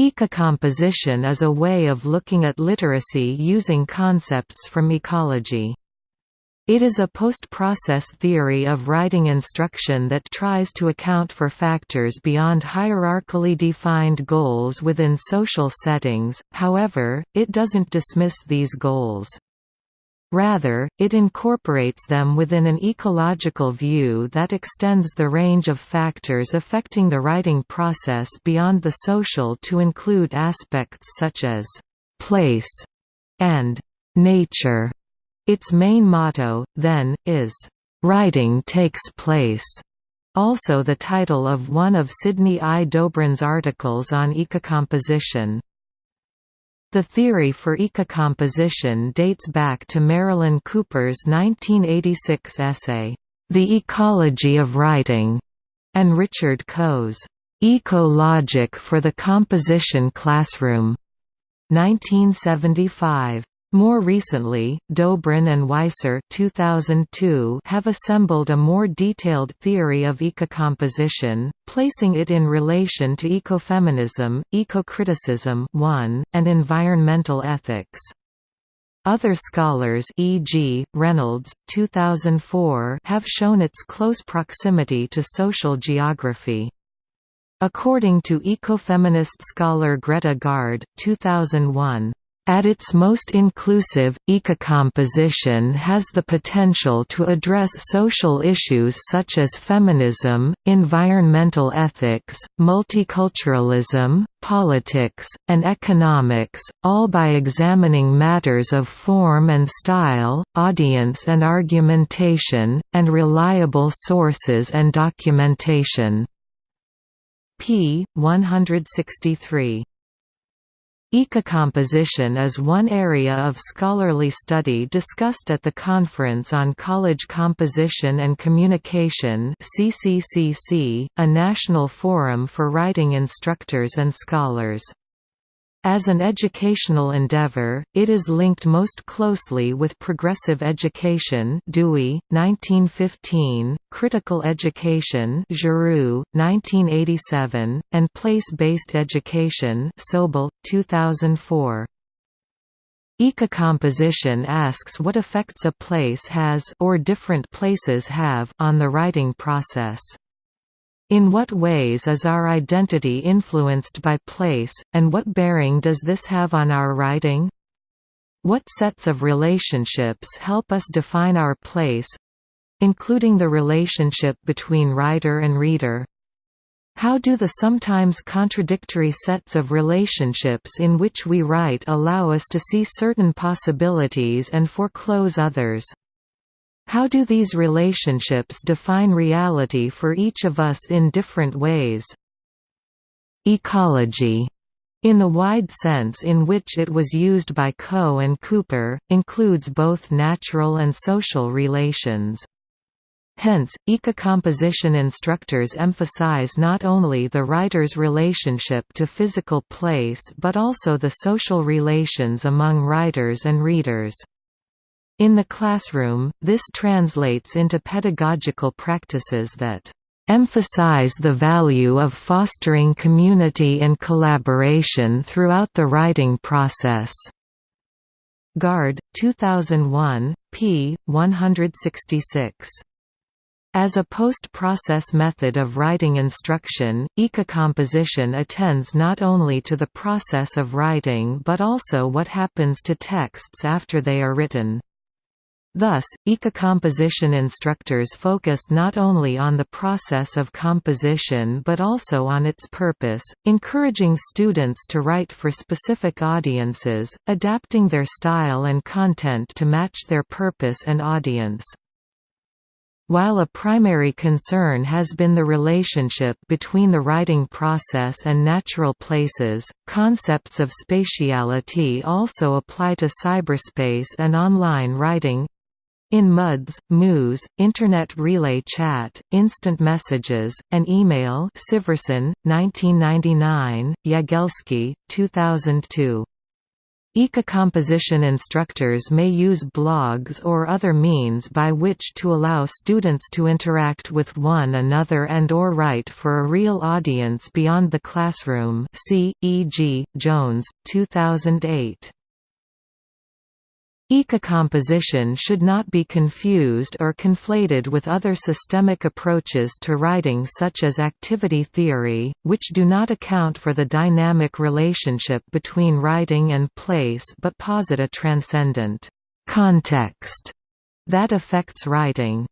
Ecocomposition is a way of looking at literacy using concepts from ecology. It is a post-process theory of writing instruction that tries to account for factors beyond hierarchically defined goals within social settings, however, it doesn't dismiss these goals. Rather, it incorporates them within an ecological view that extends the range of factors affecting the writing process beyond the social to include aspects such as «place» and «nature». Its main motto, then, is «Writing takes place», also the title of one of Sidney I. Dobrin's articles on ecocomposition. The theory for ecocomposition dates back to Marilyn Cooper's 1986 essay, The Ecology of Writing, and Richard Coe's Eco-Logic for the Composition Classroom, 1975. More recently, Dobrin and Weiser 2002 have assembled a more detailed theory of ecocomposition, placing it in relation to ecofeminism, ecocriticism 1, and environmental ethics. Other scholars e.g., Reynolds, 2004 have shown its close proximity to social geography. According to ecofeminist scholar Greta Gaard, 2001, at its most inclusive, ecocomposition has the potential to address social issues such as feminism, environmental ethics, multiculturalism, politics, and economics, all by examining matters of form and style, audience and argumentation, and reliable sources and documentation. p. 163 Ecocomposition is one area of scholarly study discussed at the Conference on College Composition and Communication CCCC, a national forum for writing instructors and scholars. As an educational endeavor, it is linked most closely with progressive education Dewey, 1915, critical education Giroux, 1987, and place-based education Sobel, 2004. Ecocomposition asks what effects a place has or different places have on the writing process. In what ways is our identity influenced by place, and what bearing does this have on our writing? What sets of relationships help us define our place—including the relationship between writer and reader? How do the sometimes contradictory sets of relationships in which we write allow us to see certain possibilities and foreclose others? How do these relationships define reality for each of us in different ways? Ecology in the wide sense in which it was used by Coe and Cooper, includes both natural and social relations. Hence, ecocomposition instructors emphasize not only the writer's relationship to physical place but also the social relations among writers and readers. In the classroom, this translates into pedagogical practices that emphasize the value of fostering community and collaboration throughout the writing process. Gaard, 2001, p. 166. As a post-process method of writing instruction, ecocomposition attends not only to the process of writing but also what happens to texts after they are written. Thus, ecocomposition instructors focus not only on the process of composition but also on its purpose, encouraging students to write for specific audiences, adapting their style and content to match their purpose and audience. While a primary concern has been the relationship between the writing process and natural places, concepts of spatiality also apply to cyberspace and online writing. In MUDs, MOOs, Internet Relay Chat, Instant Messages, and Email Siversen, 1999, Jagielski, 2002. Ecocomposition instructors may use blogs or other means by which to allow students to interact with one another and or write for a real audience beyond the classroom see, e.g., Jones, 2008. Ecocomposition should not be confused or conflated with other systemic approaches to writing such as activity theory, which do not account for the dynamic relationship between writing and place but posit a transcendent context that affects writing.